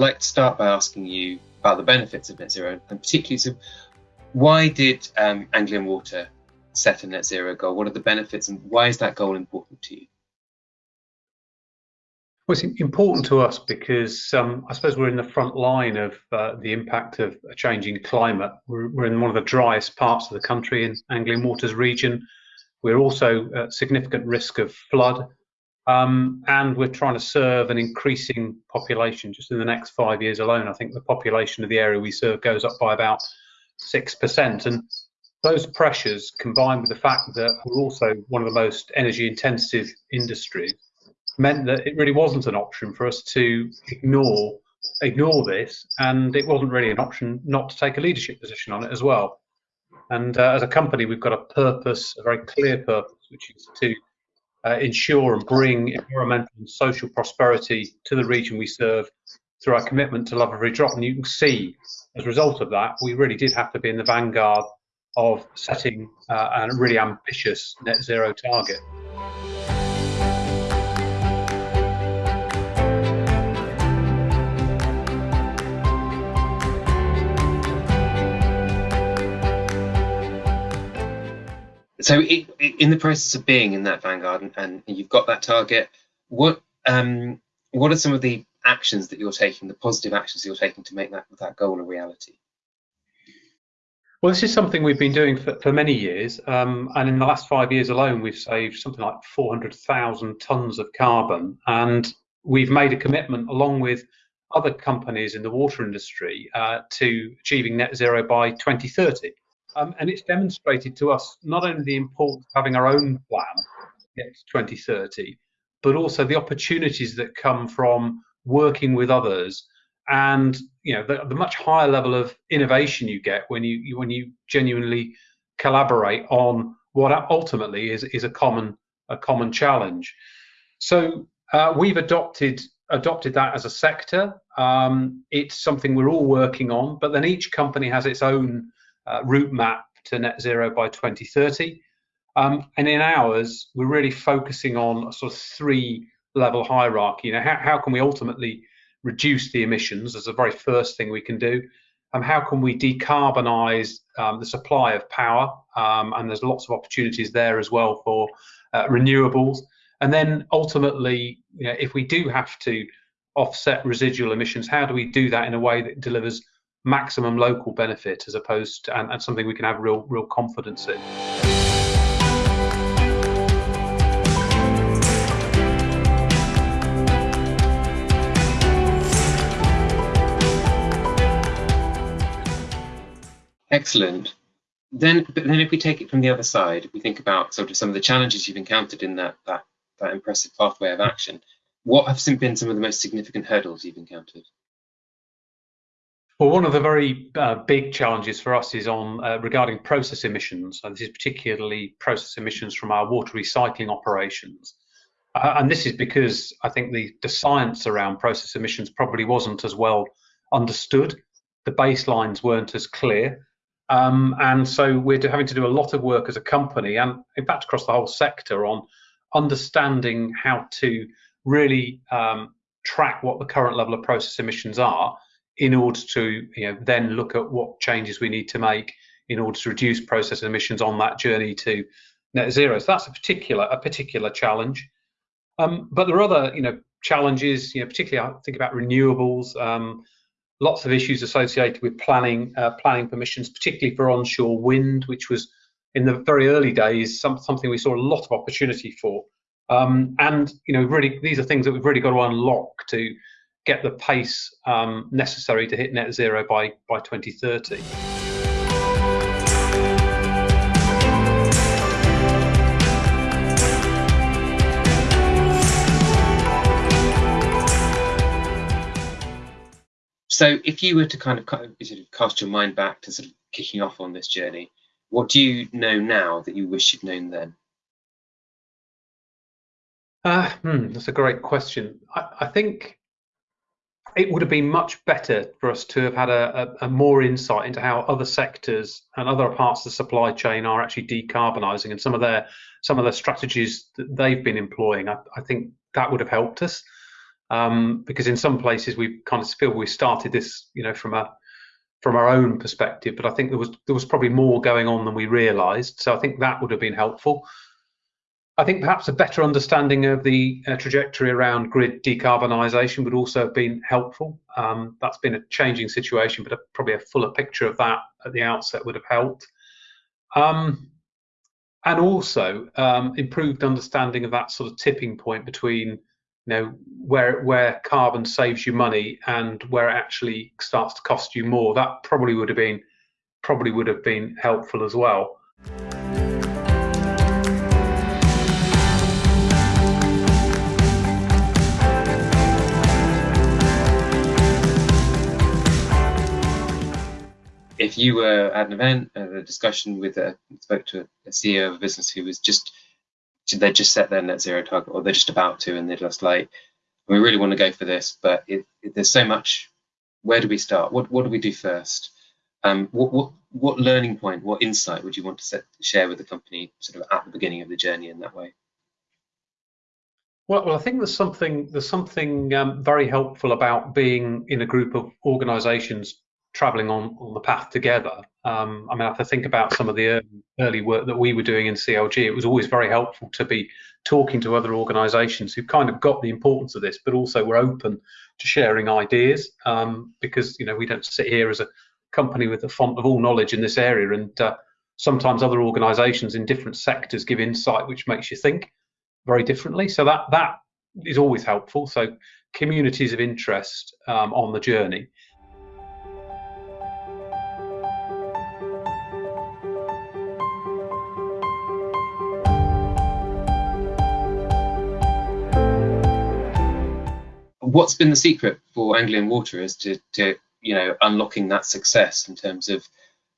I'd like to start by asking you about the benefits of net zero, and particularly, so why did um, Anglian Water set a net zero goal? What are the benefits, and why is that goal important to you? Well, it's important to us because um, I suppose we're in the front line of uh, the impact of a changing climate. We're, we're, in one of the driest parts of the country in Anglian Waters region. We're also at significant risk of flood, um, and we're trying to serve an increasing population. Just in the next five years alone, I think the population of the area we serve goes up by about six percent, and those pressures combined with the fact that we're also one of the most energy intensive industries meant that it really wasn't an option for us to ignore ignore this, and it wasn't really an option not to take a leadership position on it as well. And uh, as a company, we've got a purpose, a very clear purpose, which is to uh, ensure and bring environmental and social prosperity to the region we serve through our commitment to love every drop. And you can see, as a result of that, we really did have to be in the vanguard of setting uh, a really ambitious net zero target. So it, in the process of being in that vanguard and, and you've got that target what um, what are some of the actions that you're taking the positive actions you're taking to make that that goal a reality? Well this is something we've been doing for, for many years um, and in the last five years alone we've saved something like 400,000 tons of carbon. And we've made a commitment along with other companies in the water industry uh, to achieving net zero by 2030 um, and it's demonstrated to us not only the importance of having our own plan to 2030, but also the opportunities that come from working with others and you know the, the much higher level of innovation you get when you, you, when you genuinely collaborate on what ultimately is is a common a common challenge. So uh, we've adopted adopted that as a sector. Um, it's something we're all working on, but then each company has its own uh, route map to net zero by 2030. Um, and in ours, we're really focusing on a sort of three level hierarchy. You know, how, how can we ultimately reduce the emissions as the very first thing we can do? Um, how can we decarbonize um, the supply of power? Um, and there's lots of opportunities there as well for uh, renewables. And then ultimately, you know, if we do have to offset residual emissions, how do we do that in a way that delivers maximum local benefit as opposed to and, and something we can have real real confidence in. Excellent. Then, but then if we take it from the other side, if we think about sort of some of the challenges you've encountered in that that, that impressive pathway of action, what have been some of the most significant hurdles you've encountered? Well, one of the very uh, big challenges for us is on uh, regarding process emissions, and this is particularly process emissions from our water recycling operations. Uh, and this is because I think the, the science around process emissions probably wasn't as well understood. The baselines weren't as clear. Um, and so we're having to do a lot of work as a company and in fact across the whole sector on understanding how to really um, track what the current level of process emissions are in order to you know, then look at what changes we need to make in order to reduce process emissions on that journey to net zero. So that's a particular a particular challenge. Um, but there are other you know challenges. You know, particularly I think about renewables. Um, lots of issues associated with planning uh, planning permissions, particularly for onshore wind, which was in the very early days some, something we saw a lot of opportunity for. Um, and you know, really, these are things that we've really got to unlock to get the pace um, necessary to hit net zero by, by 2030. So, if you were to kind of, kind of sort of cast your mind back to sort of kicking off on this journey, what do you know now that you wish you'd known then? Uh, hmm, that's a great question. I, I think it would have been much better for us to have had a, a, a, more insight into how other sectors and other parts of the supply chain are actually decarbonising and some of their some of the strategies that they've been employing. I, I, think that would have helped us. Um, because in some places we kind of feel we started this, you know, from a from our own perspective, but I think there was there was probably more going on than we realised. So I think that would have been helpful. I think perhaps a better understanding of the uh, trajectory around grid decarbonisation would also have been helpful. Um, that's been a changing situation, but a, probably a fuller picture of that at the outset would have helped. Um, and also um, improved understanding of that sort of tipping point between you know where where carbon saves you money and where it actually starts to cost you more that probably would have been probably would have been helpful as well if you were at an event, at a discussion with a spoke to a CEO of a business who was just they just set their net zero target, or they're just about to, and they're just like, we really want to go for this, but it, it, there's so much. Where do we start? What what do we do first? Um, what what what learning point, what insight would you want to set, share with the company, sort of at the beginning of the journey in that way? Well, well, I think there's something there's something um, very helpful about being in a group of organisations traveling on, on the path together. Um, I mean, I think about some of the early, early, work that we were doing in CLG, it was always very helpful to be talking to other organisations who kind of got the importance of this, but also were open to sharing ideas um, because, you know, we don't sit here as a company with the font of all knowledge in this area. And uh, sometimes other organisations in different sectors give insight which makes you think very differently. So that that is always helpful. So communities of interest um, on the journey. What's been the secret for Anglian Water is to, to you know unlocking that success in terms of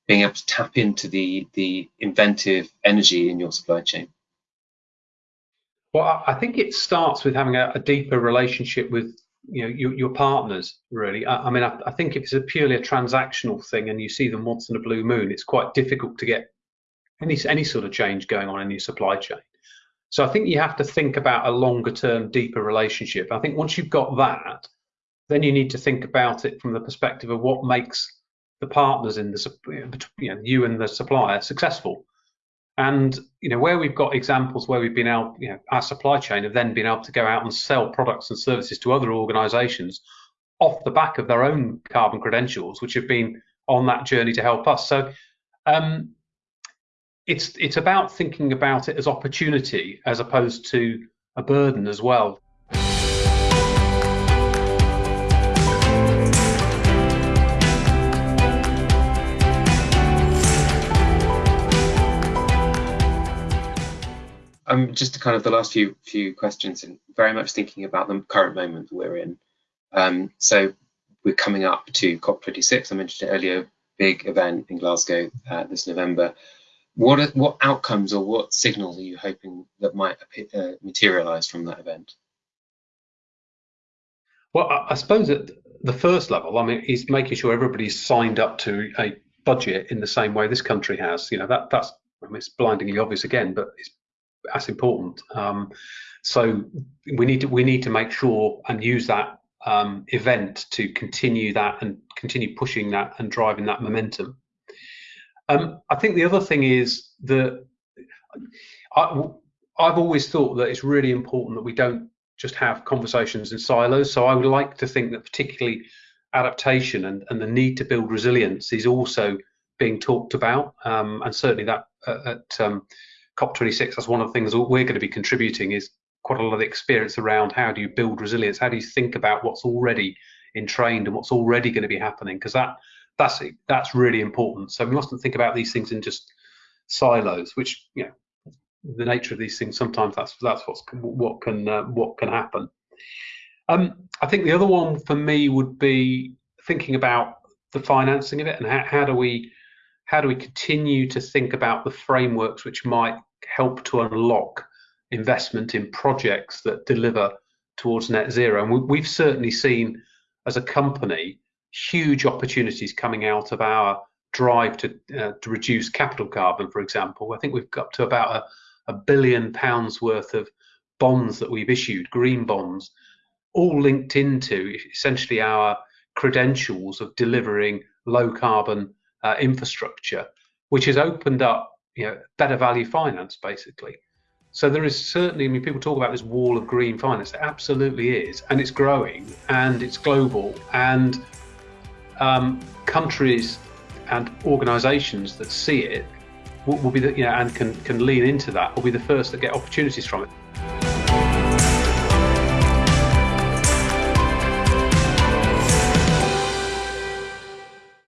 being able to tap into the the inventive energy in your supply chain? Well, I think it starts with having a, a deeper relationship with you know your, your partners. Really, I, I mean, I, I, think if it's a purely a transactional thing and you see them once in a blue moon, it's quite difficult to get any any sort of change going on in your supply chain. So I think you have to think about a longer term, deeper relationship. I think once you've got that, then you need to think about it from the perspective of what makes the partners in the you know you and the supplier successful. And you know where we've got examples where we've been able, you know, our supply chain have then been able to go out and sell products and services to other organisations off the back of their own carbon credentials, which have been on that journey to help us. So um, it's it's about thinking about it as opportunity as opposed to a burden as well. Um, just kind of the last few few questions, and very much thinking about the current moment we're in. Um, so we're coming up to COP26. I mentioned it earlier, big event in Glasgow uh, this November. What are, what outcomes or what signals are you hoping that might uh, materialize from that event? Well, I suppose at the first level, I mean, is making sure everybody's signed up to a budget in the same way this country has. You know, that that's I mean, it's blindingly obvious again, but it's that's important. Um, so we need to we need to make sure and use that um, event to continue that and continue pushing that and driving that momentum. Um, I think the other thing is that I, I've always thought that it's really important that we don't just have conversations in silos. So I would like to think that particularly adaptation and, and the need to build resilience is also being talked about. Um, and certainly that uh, at um, COP26, that's one of the things we're going to be contributing is quite a lot of experience around how do you build resilience? How do you think about what's already entrained and what's already going to be happening? Because that that's that's really important. So we mustn't think about these things in just silos, which you know the nature of these things. Sometimes that's that's what's what can uh, what can happen. Um, I think the other one for me would be thinking about the financing of it and how, how do we how do we continue to think about the frameworks which might help to unlock investment in projects that deliver towards net zero. And we, have certainly seen as a company huge opportunities coming out of our drive to uh, to reduce capital carbon, for example. I think we've got to about a, a billion pounds worth of bonds that we've issued, green bonds, all linked into essentially our credentials of delivering low carbon uh, infrastructure, which has opened up you know better value finance basically. So there is certainly, I mean, people talk about this wall of green finance. It absolutely is, and it's growing, and it's global, and um, countries and organisations that see it will, will be the, you know, and can can lean into that will be the first that get opportunities from it.